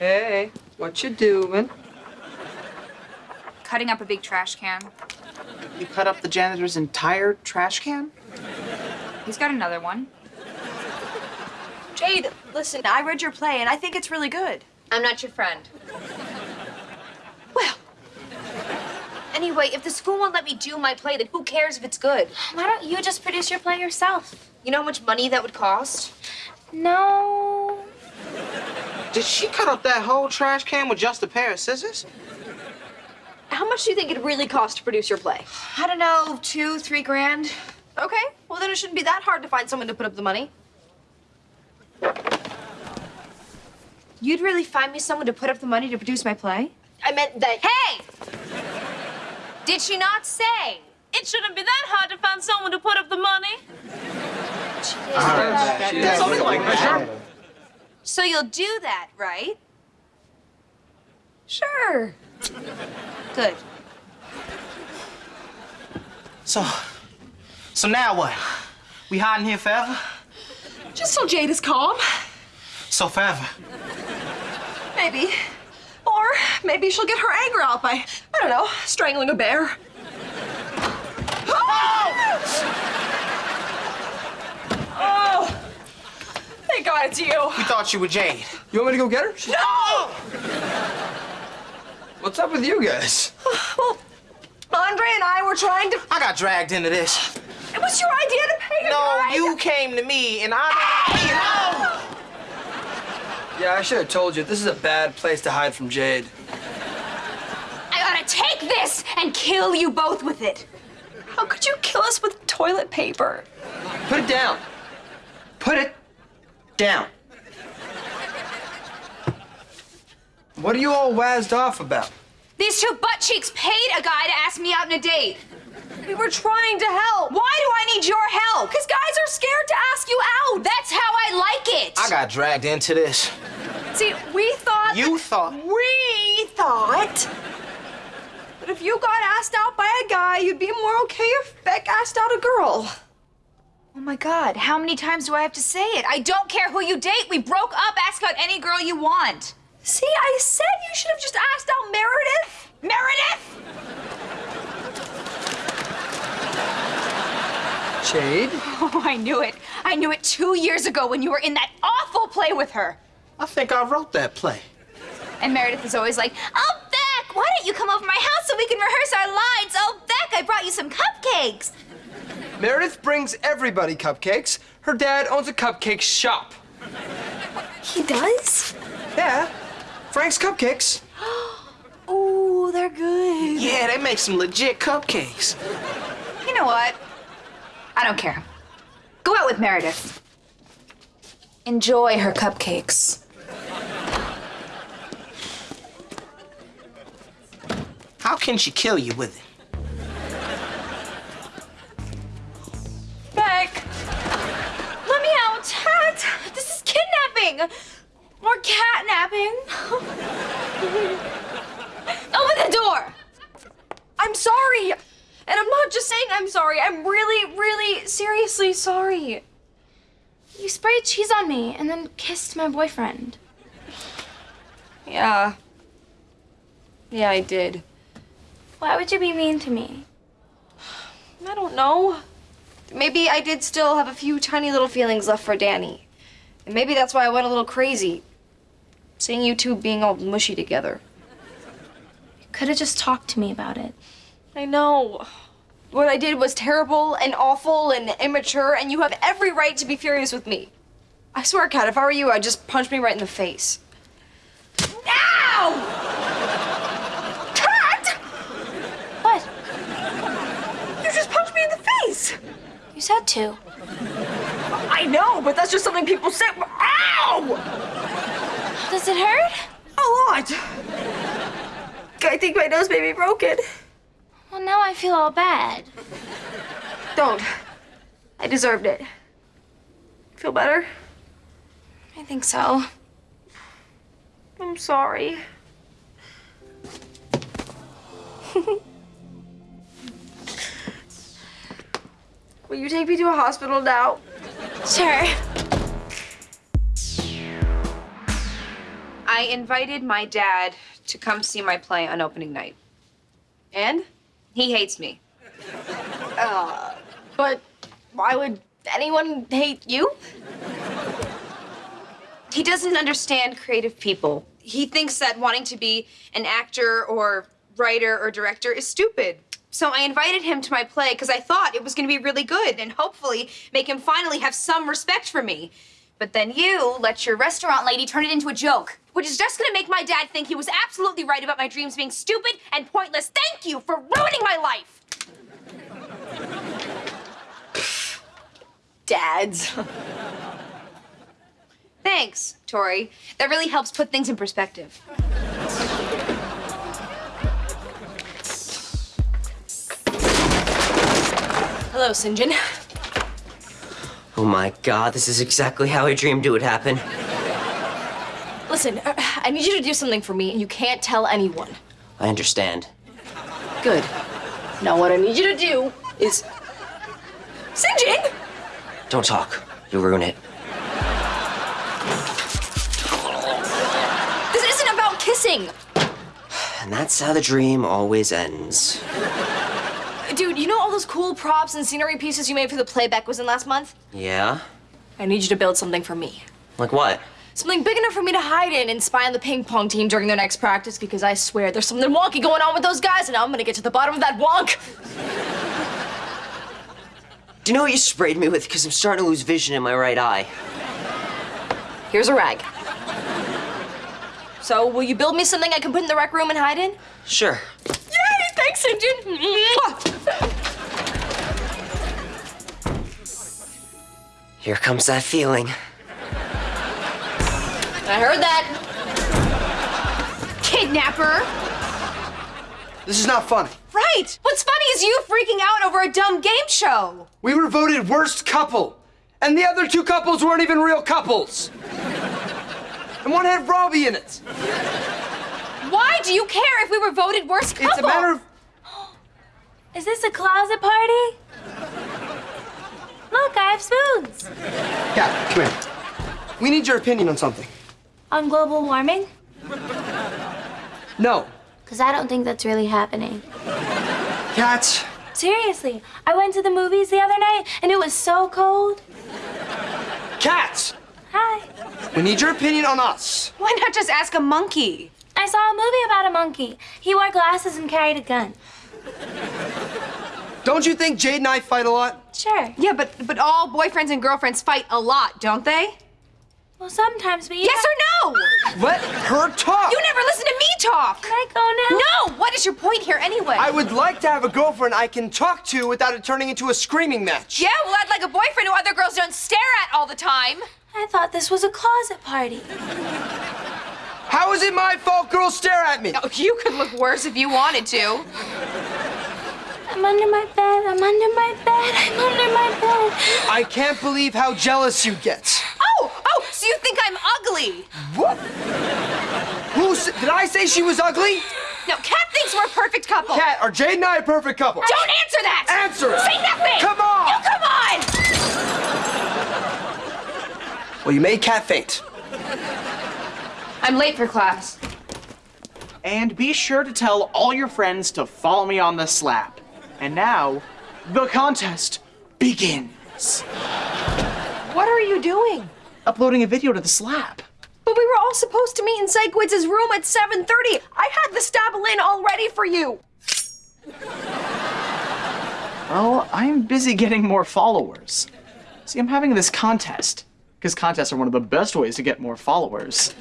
Hey, what you doing? Cutting up a big trash can. You cut up the janitor's entire trash can? He's got another one. Jade, listen, I read your play and I think it's really good. I'm not your friend. Well, Anyway, if the school won't let me do my play, then who cares if it's good? Why don't you just produce your play yourself? You know how much money that would cost? No. Did she cut up that whole trash can with just a pair of scissors? how much do you think it really cost to produce your play? I don't know, two, three grand. Okay, well then it shouldn't be that hard to find someone to put up the money. You'd really find me someone to put up the money to produce my play? I meant that. Hey! Did she not say? It shouldn't be that hard to find someone to put up the money. Something like that. So you'll do that, right? Sure. Good. So, so now what? We hiding here forever? Just till Jade is calm. So forever. Maybe. Or maybe she'll get her anger out by, I don't know, strangling a bear. Oh! Thank God it's you. We thought you were Jade. You want me to go get her? No! What's up with you guys? Well, Andre and I were trying to. I got dragged into this. It was your idea to pay a No, guy. you came to me and I didn't. Ah! Yeah, I should have told you. This is a bad place to hide from Jade. I ought to take this and kill you both with it. How could you kill us with toilet paper? Put it down. Put it down. What are you all wazzed off about? These two butt cheeks paid a guy to ask me out on a date. We were trying to help. Why do I need your help? Because guys are scared to ask you out. That's how I like it. I got dragged into this. See, we thought. You thought. We thought that if you got asked out by a guy, you'd be more okay if Beck asked out a girl. Oh my God, how many times do I have to say it? I don't care who you date. We broke up. Ask out any girl you want. See, I said you should have just asked out Meredith. Meredith! Jade? Oh, I knew it. I knew it two years ago when you were in that awful play with her. I think I wrote that play. And Meredith is always like, Oh, Beck, why don't you come over my house so we can rehearse our lines? Oh, Beck, I brought you some cupcakes. Meredith brings everybody cupcakes. Her dad owns a cupcake shop. He does? Yeah, Frank's Cupcakes. oh, they're good. Yeah, they make some legit cupcakes. You know what? I don't care. Go out with Meredith. Enjoy her cupcakes. How can she kill you with it? Kidnapping. Or catnapping. Open the door. I'm sorry. And I'm not just saying I'm sorry. I'm really, really, seriously sorry. You sprayed cheese on me and then kissed my boyfriend. Yeah. Yeah, I did. Why would you be mean to me? I don't know. Maybe I did still have a few tiny little feelings left for Danny. And maybe that's why I went a little crazy. Seeing you two being all mushy together. You could have just talked to me about it. I know. What I did was terrible and awful and immature, and you have every right to be furious with me. I swear, Cat, if I were you, I'd just punch me right in the face. Ow! Cat! What? You just punched me in the face! You said to. I know, but that's just something people say. Ow! Does it hurt? A lot. I think my nose may be broken. Well, now I feel all bad. Don't. I deserved it. Feel better? I think so. I'm sorry. Will you take me to a hospital now? Sure. I I invited my dad to come see my play on opening night. And? He hates me. But why would anyone hate you? He doesn't understand creative people. He thinks that wanting to be an actor or writer or director is stupid. So I invited him to my play because I thought it was going to be really good and hopefully make him finally have some respect for me. But then you let your restaurant lady turn it into a joke, which is just going to make my dad think he was absolutely right about my dreams being stupid and pointless. Thank you for ruining my life. Dads. Thanks, Tori. That really helps put things in perspective. Hello, Sinjin. Oh my god, this is exactly how I dreamed it would happen. Listen, uh, I need you to do something for me, and you can't tell anyone. I understand. Good. Now, what I need you to do is. John! Don't talk. You'll ruin it. This isn't about kissing! And that's how the dream always ends. Dude, you know all those cool props and scenery pieces you made for the playback was in last month? Yeah? I need you to build something for me. Like what? Something big enough for me to hide in and spy on the ping pong team during their next practice because I swear there's something wonky going on with those guys and I'm gonna get to the bottom of that wonk. Do you know what you sprayed me with? Because I'm starting to lose vision in my right eye. Here's a rag. So, will you build me something I can put in the rec room and hide in? Sure. Yay! Thanks, St. Here comes that feeling. I heard that. Kidnapper! This is not funny. Right! What's funny is you freaking out over a dumb game show. We were voted worst couple, and the other two couples weren't even real couples. And one had Robbie in it. Why do you care if we were voted worst couple? It's a matter of. Is this a closet party? Look, I have spoons. Cat, come here. We need your opinion on something. On global warming? No. Because I don't think that's really happening. Cat, Seriously, I went to the movies the other night and it was so cold. Cat! Hi. We need your opinion on us. Why not just ask a monkey? I saw a movie about a monkey. He wore glasses and carried a gun. Don't you think Jade and I fight a lot? Sure. Yeah, but but all boyfriends and girlfriends fight a lot, don't they? Well, sometimes, but you Yes or no? Let her talk. You never listen to me talk. Can I go now? No! What is your point here anyway? I would like to have a girlfriend I can talk to without it turning into a screaming match. Yeah, well, I'd like a boyfriend who other girls don't stare at all the time. I thought this was a closet party. How is it my fault girls stare at me? Oh, you could look worse if you wanted to. I'm under my bed. I'm under my bed. I'm under my bed. I can't believe how jealous you get. Oh, oh, so you think I'm ugly? What? Who did I say she was ugly? No, Cat thinks we're a perfect couple. Cat, are Jade and I a perfect couple? Don't answer that! Answer it. Say nothing! Come on! You come on! Well, you made Cat faint. I'm late for class. And be sure to tell all your friends to follow me on the slap. And now, the contest begins. What are you doing? Uploading a video to the slap. But we were all supposed to meet in Sikowitz's room at 7:30. I had the stabulin all ready for you. Well, I'm busy getting more followers. See, I'm having this contest. Because contests are one of the best ways to get more followers.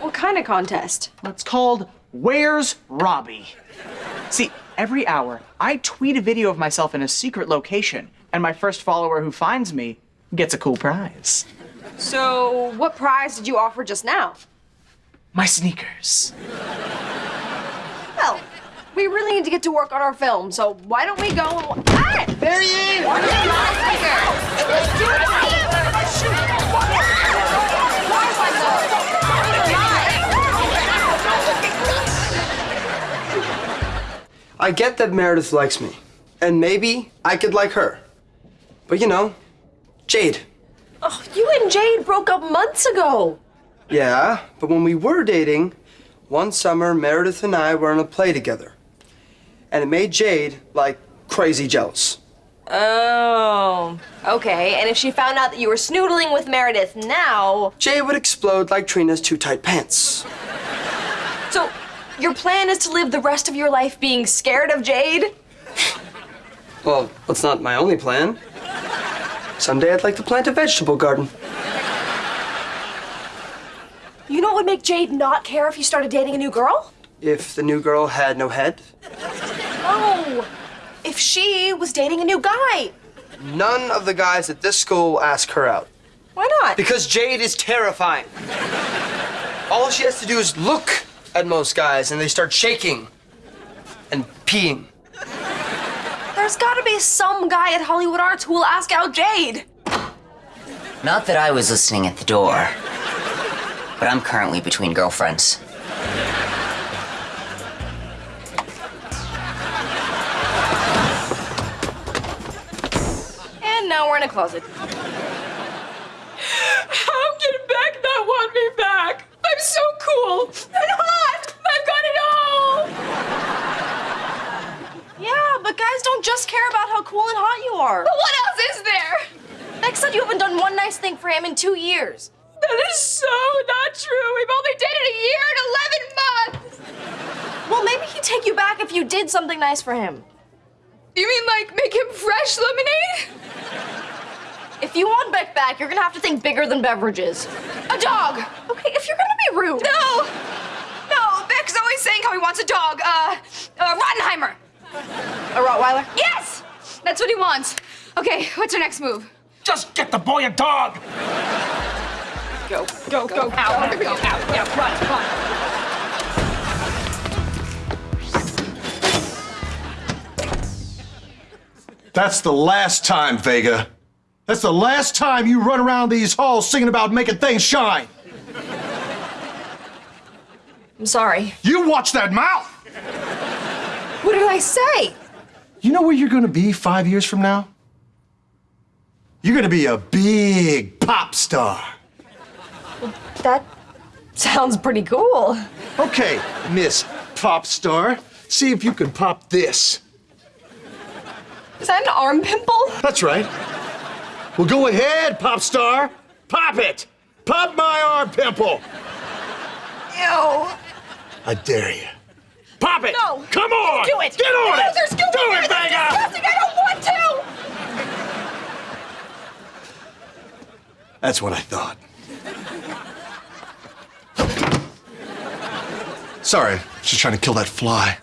What kind of contest? It's called Where's Robbie? See, every hour, I tweet a video of myself in a secret location, and my first follower who finds me gets a cool prize. So, what prize did you offer just now? My sneakers. Well, we really need to get to work on our film, so why don't we go and. Ah! There he is! I get that Meredith likes me, and maybe I could like her. But you know, Jade, Oh, you and Jade broke up months ago. Yeah, but when we were dating, one summer Meredith and I were in a play together. And it made Jade, like, crazy jealous. Oh, okay. And if she found out that you were snoodling with Meredith now, Jade would explode like Trina's too tight pants. so your plan is to live the rest of your life being scared of Jade? Well, that's not my only plan. Someday I'd like to plant a vegetable garden. You know what would make Jade not care if you started dating a new girl? If the new girl had no head, Oh, if she was dating a new guy. none of the guys at this school will ask her out. Why not? Because Jade is terrifying. All she has to do is look at most guys and they start shaking and peeing. There's gotta be some guy at Hollywood Arts who will ask out Jade. Not that I was listening at the door, but I'm currently between girlfriends. And now we're in a closet. How can Beck not want me back? I'm so cool and hot. I've got it all. Yeah, but guys don't just care about how cool and hot you are. But what else is there? Beck said you haven't done one nice thing for him in two years. That is so not true. We've only dated a year and 11 months. Well, maybe he'd take you back if you did something nice for him. You mean like make him fresh lemonade? If you want Beck back, you're gonna have to think bigger than beverages. A dog. Okay, if you're gonna be rude. No! No, Beck's always saying how he wants a dog. Uh, uh. A Rottweiler? Yes! That's what he wants. Okay, what's your next move? Just get the boy a dog! Go, go, go, out, go, out, yeah, run, run. That's the last time, Vega. That's the last time you run around these halls singing about making things shine. I'm sorry. You watch that mouth! What did I say? You know where you're gonna be five years from now? You're gonna be a big pop star. That sounds pretty cool. Okay, Miss Pop Star, see if you can pop this. Is that an arm pimple? That's right. Well, go ahead, Pop Star. Pop it! Pop my arm pimple! Ew. I dare you. Pop it! No. Come on! Do it. Get on it! There's still Do more it. Vega! That's. I don't want to. That's what I thought. Sorry, just trying to kill that fly.